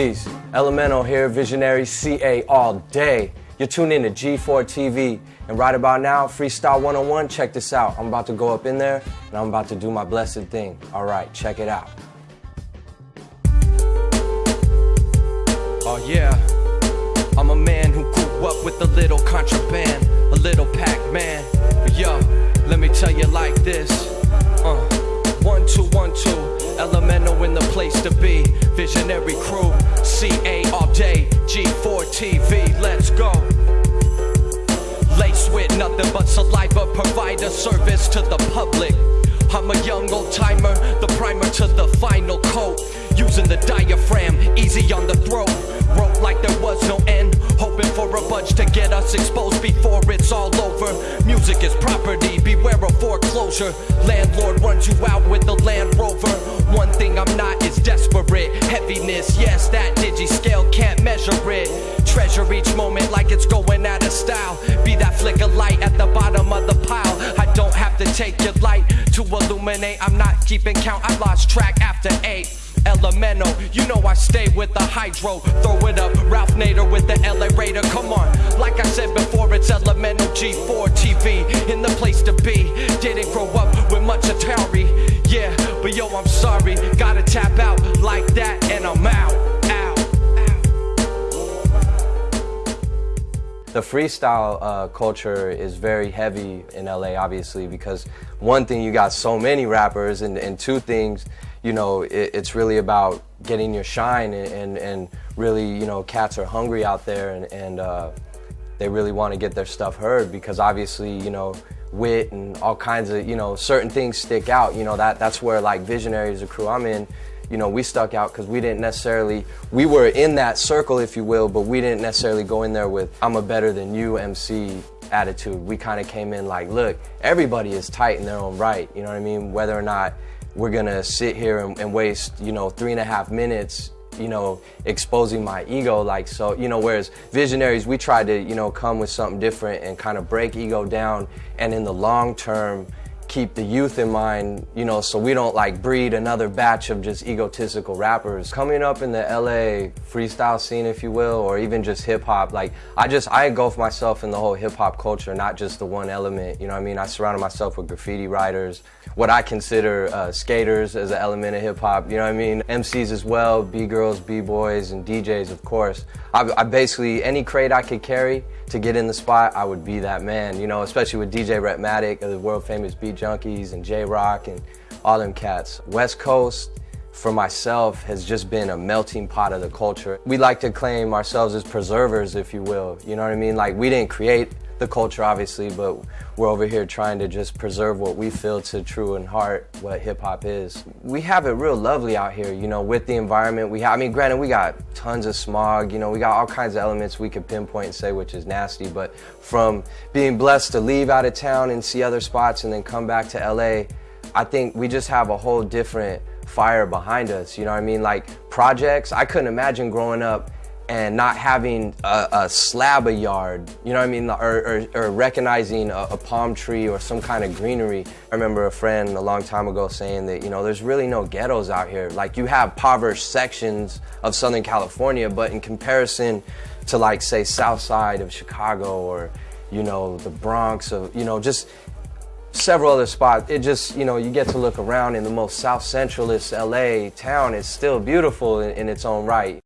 Peace. LMNO here, Visionary CA all day. You're tuned in to G4 TV. And right about now, Freestyle 101, check this out. I'm about to go up in there and I'm about to do my blessed thing. All right, check it out. Oh yeah, I'm a man who grew up with a little contraband, a little Pac-Man. Yo, let me tell you like this. Uh, one two one two, LMNO place to be. Visionary crew, CA all day, G4 TV. Let's go. Lace with nothing but saliva, provide a service to the public. I'm a young old timer, the primer to the final coat. Using the diaphragm, easy on the throat. Wrote like there was no end, hoping for a bunch to get us exposed before it's all over. Music is property, beware of foreclosure. Landlord runs you out with the Land Rover. One thing I'm not is desperate. Heaviness, yes, that digi scale can't measure it. Treasure each moment like it's going out of style. Be that flicker light at the bottom of the pile. I don't have to take your light to illuminate. I'm not keeping count, I lost track after eight. LMNO, you know I stay with the hydro. Throw it up, Ralph Nader with the LA Raider. Come on, like I said before, it's LMNO G4 TV in the place to be. Didn't grow up with much Atari, yeah, but yo, I'm sorry. Gotta tap out like that, and I'm out. The freestyle uh, culture is very heavy in LA, obviously, because one thing, you got so many rappers, and, and two things, you know, it, it's really about getting your shine, and, and, and, really, you know, cats are hungry out there, and, and uh, they really want to get their stuff heard, because obviously, you know, wit and all kinds of, you know, certain things stick out. You know, that that's where, like, Visionaries, the crew I'm in, you know, we stuck out because we didn't necessarily, we were in that circle, if you will, but we didn't necessarily go in there with, I'm a better than you MC attitude. We kind of came in like, look, everybody is tight in their own right, you know what I mean? Whether or not we're gonna sit here and, and waste, you know, three and a half minutes you know, exposing my ego. Like, so, you know, whereas visionaries, we try to, you know, come with something different and kind of break ego down and in the long term, keep the youth in mind, you know, so we don't like breed another batch of just egotistical rappers. Coming up in the LA freestyle scene, if you will, or even just hip hop, like I just, I engulf myself in the whole hip hop culture, not just the one element, you know I mean? I surrounded myself with graffiti writers, what I consider uh, skaters as an element of hip hop, you know what I mean? MCs as well, B-girls, B-boys, and DJs, of course. I, I basically, any crate I could carry to get in the spot, I would be that man, you know, especially with DJ Rhettmatic of the world famous Beat Junkies and J Rocc and all them cats. West Coast, for myself, has just been a melting pot of the culture. We like to claim ourselves as preservers, if you will, you know what I mean? Like, we didn't create the culture, obviously, but we're over here trying to just preserve what we feel to true in heart, what hip hop is. We have it real lovely out here, you know, with the environment. We have, I mean, granted, we got tons of smog, you know, we got all kinds of elements we could pinpoint and say which is nasty, but from being blessed to leave out of town and see other spots and then come back to LA, I think we just have a whole different fire behind us, you know what I mean? Like projects, I couldn't imagine growing up and not having a, a, slab of yard, you know what I mean, or, or, or recognizing a, a, palm tree or some kind of greenery. I remember a friend a long time ago saying that, you know, there's really no ghettos out here. Like you have impoverished sections of Southern California, but in comparison to like, say, South Side of Chicago or, you know, the Bronx of, you know, just several other spots. It just, you know, you get to look around in the most South Centralist LA town. It's still beautiful in, in its own right.